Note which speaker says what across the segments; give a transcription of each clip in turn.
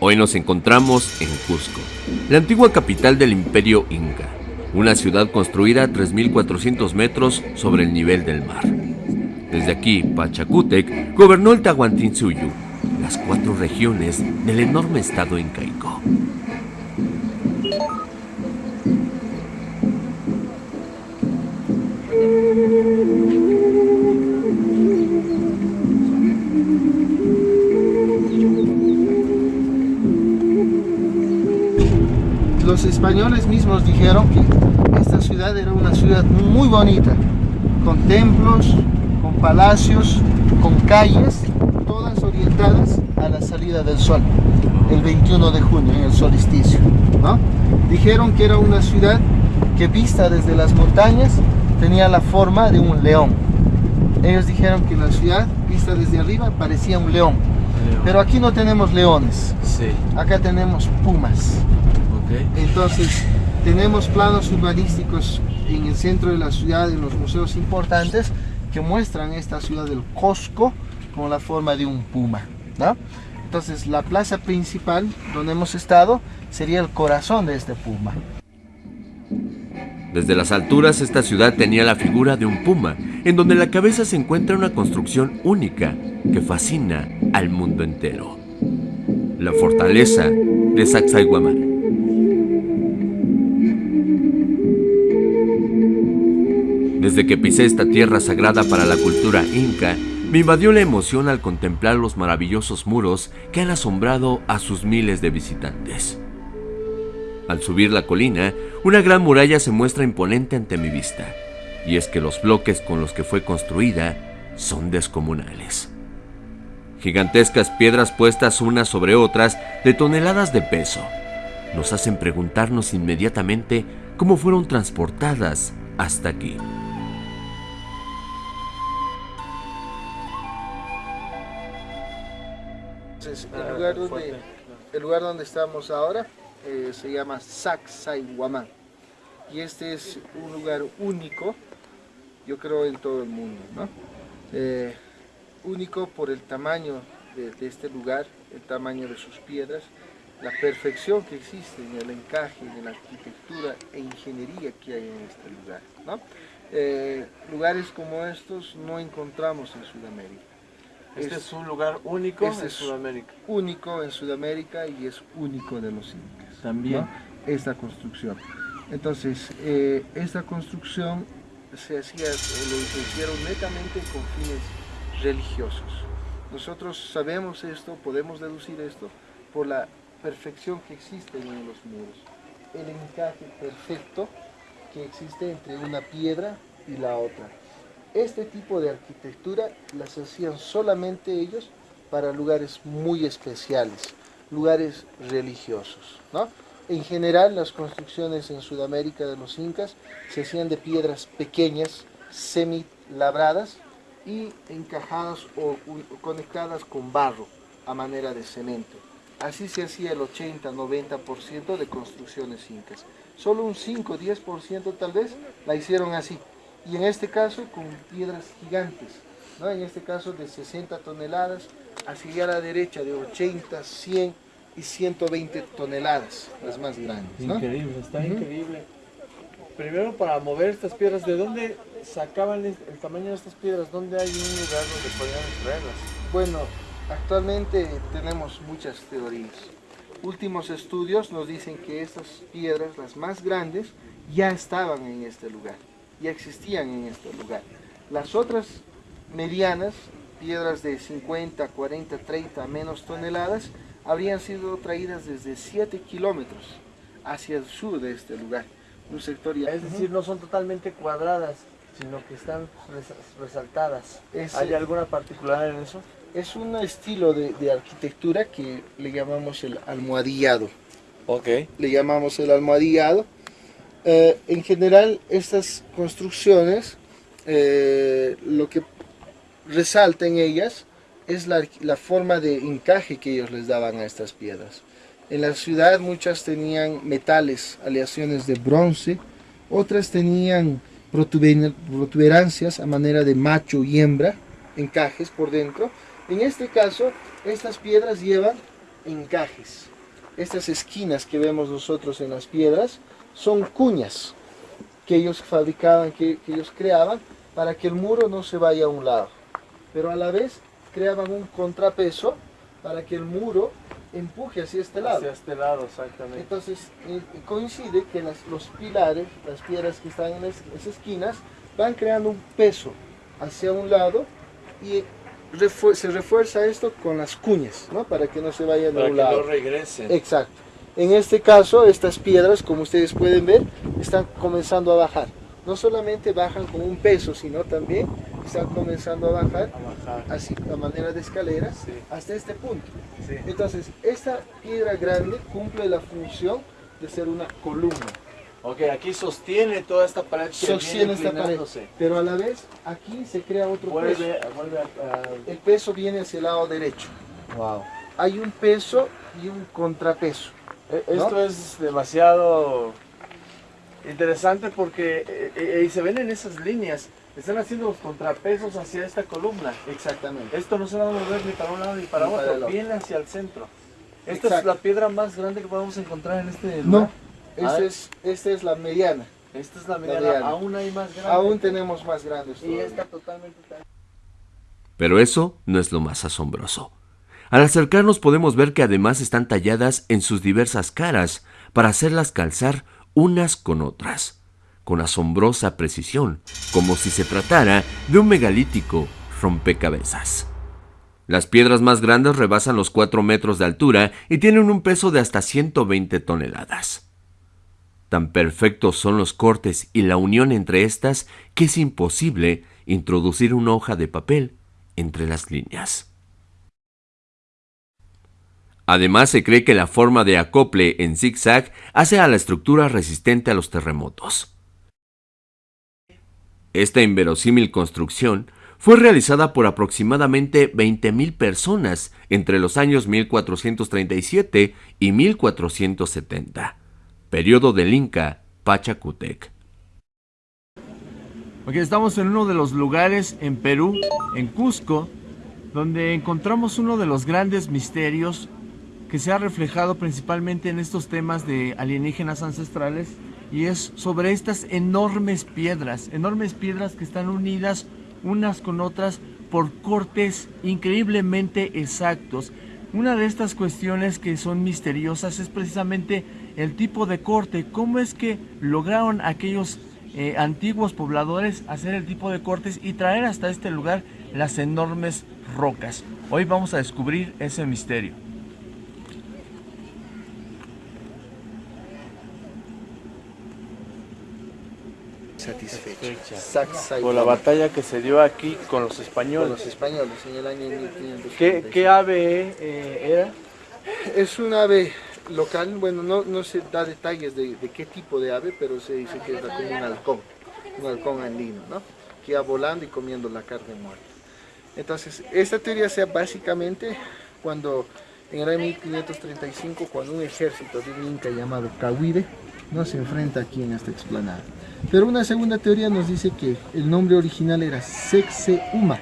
Speaker 1: Hoy nos encontramos en Cusco, la antigua capital del imperio inca, una ciudad construida a 3.400 metros sobre el nivel del mar. Desde aquí, Pachacútec gobernó el Tahuantinsuyu, las cuatro regiones del enorme estado incaico.
Speaker 2: Los españoles mismos dijeron que esta ciudad era una ciudad muy bonita, con templos, con palacios, con calles, todas orientadas a la salida del sol, el 21 de junio, en el solsticio. Dijeron que era una ciudad que vista desde las montañas tenía la forma de un león. Ellos dijeron que la ciudad vista desde arriba parecía un león. Pero aquí no tenemos leones, acá tenemos pumas. Entonces, tenemos planos urbanísticos en el centro de la ciudad, en los museos importantes, que muestran esta ciudad del Cosco con la forma de un puma. Entonces, la plaza principal donde hemos estado sería el corazón de este puma.
Speaker 1: Desde las alturas, esta ciudad tenía la figura de un puma, en donde la cabeza se encuentra una construcción única que fascina al mundo entero. La fortaleza de Sacsayhuamán. Desde que pisé esta tierra sagrada para la cultura inca, me invadió la emoción al contemplar los maravillosos muros que han asombrado a sus miles de visitantes. Al subir la colina, una gran muralla se muestra imponente ante mi vista, y es que los bloques con los que fue construida son descomunales. Gigantescas piedras puestas unas sobre otras de toneladas de peso nos hacen preguntarnos inmediatamente cómo fueron transportadas hasta aquí.
Speaker 2: El, lugar donde, el lugar donde estamos ahora eh, se llama Sacsayhuamán. Y este es un lugar único, yo creo, en todo el mundo. Eh, único por el tamaño de, este lugar, el tamaño de sus piedras, la perfección que existe en el encaje, en la arquitectura e ingeniería que hay en este lugar. Eh, lugares como estos no encontramos en Sudamérica.
Speaker 3: Este es, un lugar único este en Sudamérica.
Speaker 2: Único en Sudamérica y es único de los incas.
Speaker 3: También.
Speaker 2: Esta construcción. Entonces, eh, esta construcción se hacía, lo hicieron netamente con fines religiosos. Nosotros sabemos esto, podemos deducir esto por la perfección que existe en los muros. El encaje perfecto que existe entre una piedra y la otra este tipo de arquitectura las hacían solamente ellos para lugares muy especiales, lugares religiosos. ¿no? En general las construcciones en Sudamérica de los incas se hacían de piedras pequeñas, semi labradas y encajadas o conectadas con barro a manera de cemento. Así se hacía el 80-90% de construcciones incas. Solo un 5-10% tal vez la hicieron así, y en este caso con piedras gigantes, ¿no? en este caso de 60 toneladas, hacia la derecha de 80, 100 y 120 toneladas, las más grandes.
Speaker 3: Increíble, está increíble. Primero para mover estas piedras, ¿de dónde sacaban el tamaño de estas piedras? ¿Dónde hay un lugar donde podían extraerlas?
Speaker 2: Bueno, actualmente tenemos muchas teorías. Últimos estudios nos dicen que estas piedras, las más grandes, ya estaban en este lugar ya existían en este lugar. Las otras medianas, piedras de 50, 40, 30 menos toneladas, habrían sido traídas desde 7 kilómetros hacia el sur de este lugar. Un sector
Speaker 3: Es decir, no son totalmente cuadradas, sino que están resaltadas. ¿Hay alguna particularidad en eso?
Speaker 2: Es un estilo de, de, arquitectura que le llamamos el almohadillado.
Speaker 3: Ok.
Speaker 2: Le llamamos el almohadillado eh, en general, estas construcciones, eh, lo que resalta en ellas es la, forma de encaje que ellos les daban a estas piedras. En la ciudad muchas tenían metales, aleaciones de bronce, otras tenían protuberancias a manera de macho y hembra, encajes por dentro. En este caso, estas piedras llevan encajes. Estas esquinas que vemos nosotros en las piedras son cuñas que ellos fabricaban, que, que ellos creaban para que el muro no se vaya a un lado. Pero a la vez creaban un contrapeso para que el muro empuje hacia este lado.
Speaker 3: Hacia este lado, exactamente.
Speaker 2: Entonces eh, coincide que las- los pilares, las piedras que están en las, esquinas, van creando un peso hacia un lado y refu- se refuerza esto con las cuñas, ¿no? Para que no se vayan
Speaker 3: Para
Speaker 2: a
Speaker 3: que
Speaker 2: un lado.
Speaker 3: no regresen.
Speaker 2: Exacto. En este caso, estas piedras, como ustedes pueden ver, están comenzando a bajar. No solamente bajan con un peso, sino también están comenzando a bajar
Speaker 3: A bajar.
Speaker 2: así a manera de escalera
Speaker 3: Sí.
Speaker 2: hasta este punto.
Speaker 3: Sí.
Speaker 2: Entonces, esta piedra grande cumple la función de ser una columna.
Speaker 3: Ok, aquí sostiene toda esta pared
Speaker 2: Sostiene esta pared. Pero a la vez, aquí se crea otro peso.
Speaker 3: Vuelve.
Speaker 2: El peso viene hacia el lado derecho.
Speaker 3: Wow.
Speaker 2: Hay un peso y un contrapeso.
Speaker 3: E- Esto es demasiado interesante porque eh, eh, y se ven en esas líneas, están haciendo los contrapesos hacia esta columna.
Speaker 2: Exactamente.
Speaker 3: Esto no se va a mover ni para un lado ni para
Speaker 2: Ni
Speaker 3: otro, viene hacia el centro. Esta es la piedra más grande que podemos encontrar en este
Speaker 2: No,
Speaker 3: lugar.
Speaker 2: esta
Speaker 3: Ah.
Speaker 2: es, esta es la mediana.
Speaker 3: Esta es la mediana,
Speaker 2: mediana.
Speaker 3: aún hay más grande.
Speaker 2: Aún tenemos más grandes.
Speaker 3: y
Speaker 2: todavía.
Speaker 3: esta totalmente tan-
Speaker 1: Pero eso no es lo más asombroso. Al acercarnos podemos ver que además están talladas en sus diversas caras para hacerlas calzar unas con otras, con asombrosa precisión, como si se tratara de un megalítico rompecabezas. Las piedras más grandes rebasan los 4 metros de altura y tienen un peso de hasta 120 toneladas. Tan perfectos son los cortes y la unión entre estas que es imposible introducir una hoja de papel entre las líneas. Además, se cree que la forma de acople en zigzag hace a la estructura resistente a los terremotos. Esta inverosímil construcción fue realizada por aproximadamente 20.000 personas entre los años 1437 y 1470, periodo del Inca Pachacutec.
Speaker 3: Ok, estamos en uno de los lugares en Perú, en Cusco, donde encontramos uno de los grandes misterios que se ha reflejado principalmente en estos temas de alienígenas ancestrales y es sobre estas enormes piedras, enormes piedras que están unidas unas con otras por cortes increíblemente exactos. Una de estas cuestiones que son misteriosas es precisamente el tipo de corte, cómo es que lograron aquellos eh, antiguos pobladores hacer el tipo de cortes y traer hasta este lugar las enormes rocas. Hoy vamos a descubrir ese misterio.
Speaker 2: Satisfecha. Sacsay.
Speaker 3: Por la batalla que se dio aquí con los
Speaker 2: Con
Speaker 3: españoles.
Speaker 2: los españoles en el año 1500.
Speaker 3: ¿Qué, qué ave eh, era?
Speaker 2: Es un ave local, bueno, no, no se da detalles de, de qué tipo de ave, pero se dice que era como un halcón, un halcón andino, ¿no? Que iba volando y comiendo la carne muerta. Entonces, esta teoría sea básicamente cuando en el año 1535, cuando un ejército de un inca llamado Cahuire no se enfrenta aquí en esta explanada. Pero una segunda teoría nos dice que el nombre original era Sexeuma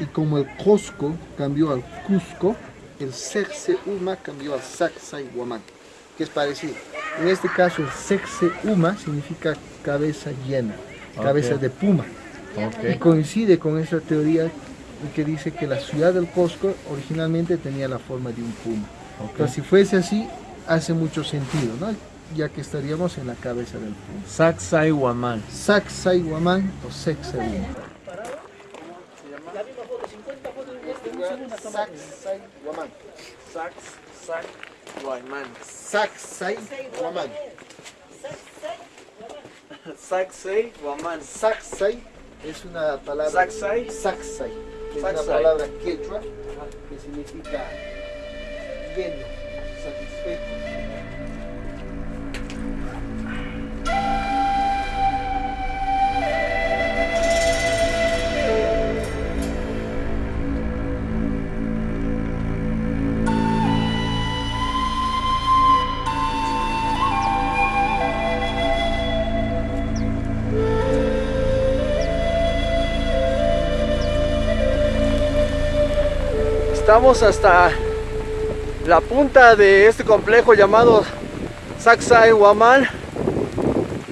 Speaker 2: y como el Cusco cambió al Cusco, el Sexeuma cambió al Sacsayhuamán, que es parecido. En este caso, el Sexeuma significa cabeza llena, cabeza de puma. Y coincide con esa teoría que dice que la ciudad del Cusco originalmente tenía la forma de un puma. Entonces, si fuese así, hace mucho sentido, ¿no? ya que estaríamos en la cabeza del puma.
Speaker 3: Sacsayhuamán.
Speaker 2: Sacsayhuamán o Sexeuma. Sacsayhuamán.
Speaker 3: Sacsayhuamán.
Speaker 2: Sacsayhuamán.
Speaker 3: Sacsayhuamán.
Speaker 2: Sacsay es una palabra.
Speaker 3: Sacsay.
Speaker 2: Sacsay. Es una palabra quechua que significa lleno, satisfecho.
Speaker 3: Estamos hasta la punta de este complejo llamado Sacsay Huamal.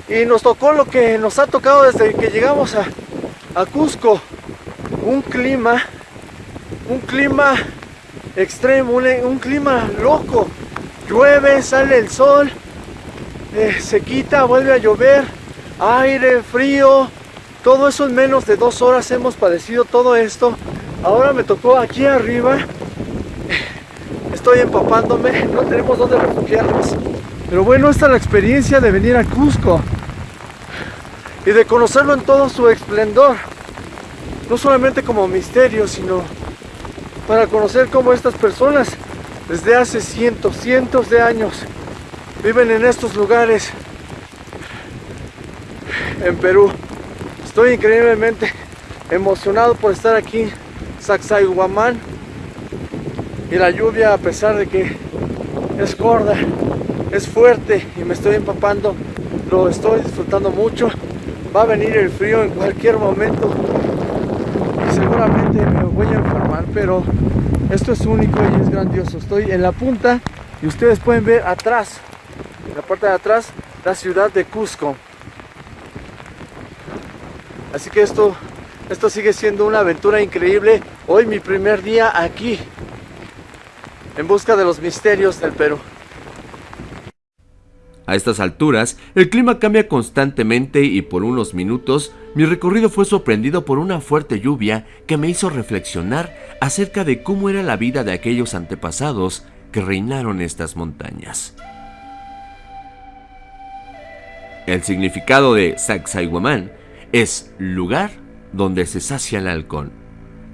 Speaker 3: Y nos tocó lo que nos ha tocado desde que llegamos a, a Cusco. Un clima un clima extremo un, clima loco. Llueve sale el sol eh, se quita vuelve a llover aire frío. Todo eso en menos de dos horas hemos padecido todo esto ahora me tocó aquí arriba estoy empapándome no tenemos dónde refugiarnos pero bueno, esta es la experiencia de venir a Cusco y de conocerlo en todo su esplendor. No solamente como misterio, sino para conocer cómo estas personas desde hace cientos, cientos de años viven en estos lugares en Perú. Estoy increíblemente emocionado por estar aquí Sacsayhuamán y la lluvia a pesar de que es gorda es fuerte y me estoy empapando lo estoy disfrutando mucho. Va a venir el frío en cualquier momento y seguramente me voy a enfermar pero esto es único y es grandioso. Estoy en la punta y ustedes pueden ver atrás en la parte de atrás la ciudad de Cusco. Así que esto esto sigue siendo una aventura increíble hoy mi primer día aquí en busca de los misterios del Perú
Speaker 1: a estas alturas, el clima cambia constantemente y por unos minutos mi recorrido fue sorprendido por una fuerte lluvia que me hizo reflexionar acerca de cómo era la vida de aquellos antepasados que reinaron estas montañas. El significado de Sacsayhuamán es lugar donde se sacia el halcón.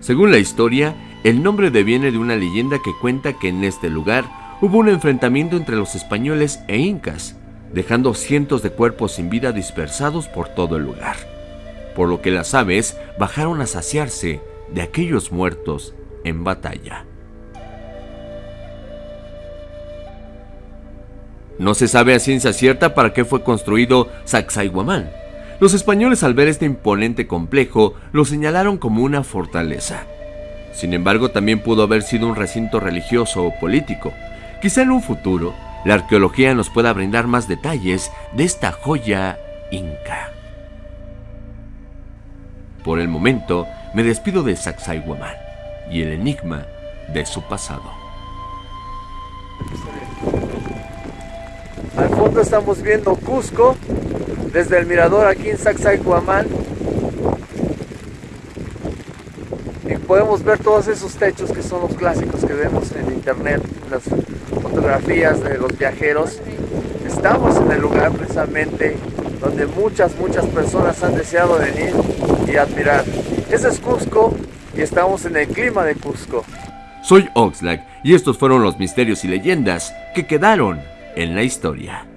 Speaker 1: Según la historia, el nombre deviene de una leyenda que cuenta que en este lugar hubo un enfrentamiento entre los españoles e incas, dejando cientos de cuerpos sin vida dispersados por todo el lugar, por lo que las aves bajaron a saciarse de aquellos muertos en batalla. No se sabe a ciencia cierta para qué fue construido Sacsayhuamán. Los españoles al ver este imponente complejo lo señalaron como una fortaleza. Sin embargo, también pudo haber sido un recinto religioso o político. Quizá en un futuro, la arqueología nos pueda brindar más detalles de esta joya inca. Por el momento, me despido de Sacsayhuamán y el enigma de su pasado.
Speaker 3: Al fondo estamos viendo Cusco, desde el mirador aquí en Sacsayhuamán. Y podemos ver todos esos techos que son los clásicos que vemos en internet, las fotografías de los viajeros. Estamos en el lugar precisamente donde muchas, muchas personas han deseado venir y admirar. Ese es Cusco y estamos en el clima de Cusco.
Speaker 1: Soy Oxlack y estos fueron los misterios y leyendas que quedaron en la historia.